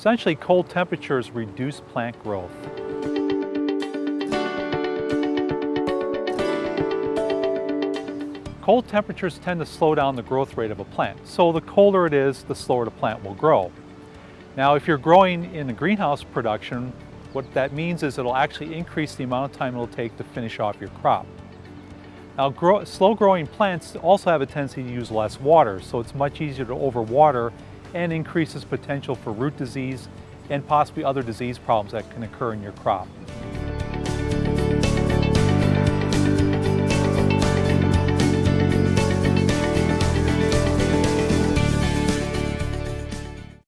Essentially, cold temperatures reduce plant growth. Cold temperatures tend to slow down the growth rate of a plant, so the colder it is, the slower the plant will grow. Now, if you're growing in a greenhouse production, what that means is it'll actually increase the amount of time it'll take to finish off your crop. Now, grow, slow growing plants also have a tendency to use less water, so it's much easier to overwater and increases potential for root disease and possibly other disease problems that can occur in your crop.